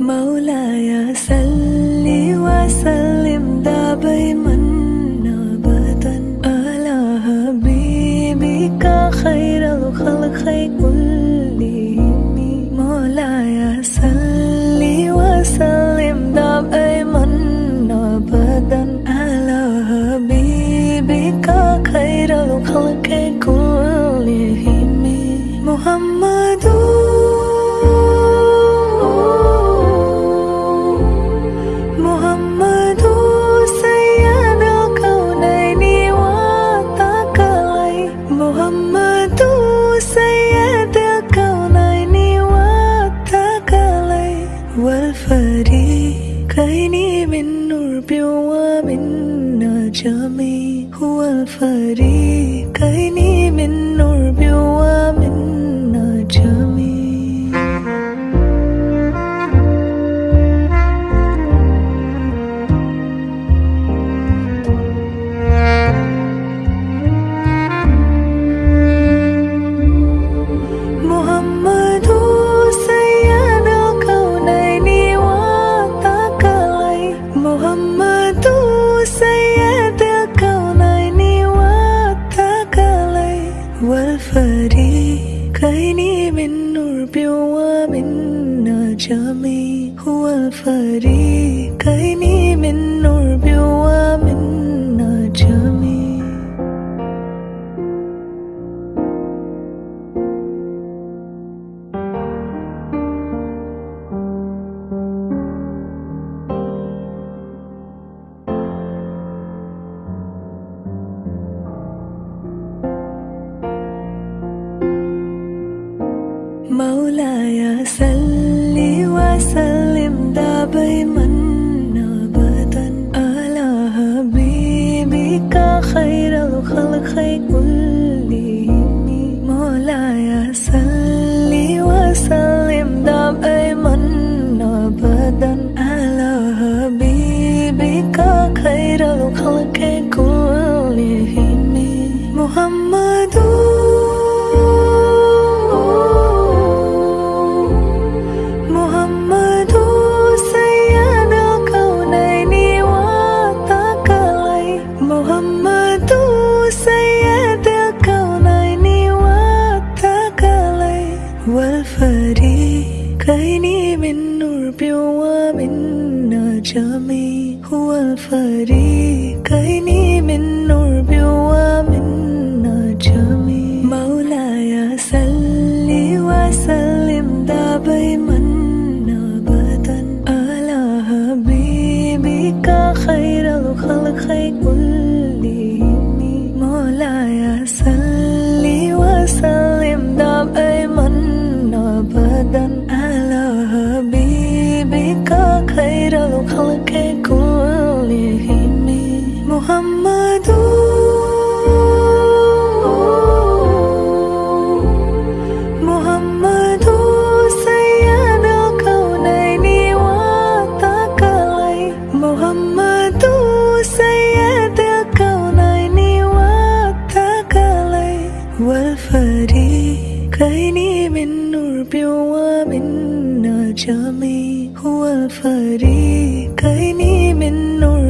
مولاي صل وسلم دائما ابدا. على حبيبك خير الخلق كلهم. مولاي صل وسلم دائما ابدا. على حبيبك خير الخلق كلهم. محمد نور ومن نجم هو الفريقين من نور والفريقين من نور ومن نجم هو الفريقين من مولاي صل وسلم دائما ابدا. على حبيبك خير الخلق كلهم. مولاي صل وسلم دائما ابدا. على حبيبك خير الخلق كلهم. محمد والفريقين من نور ومن نجم. هو الفريقين من نور ومن نجم. مولاي صل وسلم دائما ابدا. على حبيبك خير الخلق كلهم محمد سيد الكونين والثقلين محمد سيد الكونين والثقلين والفريقين من نور ومن نجم هو الفريقين من نور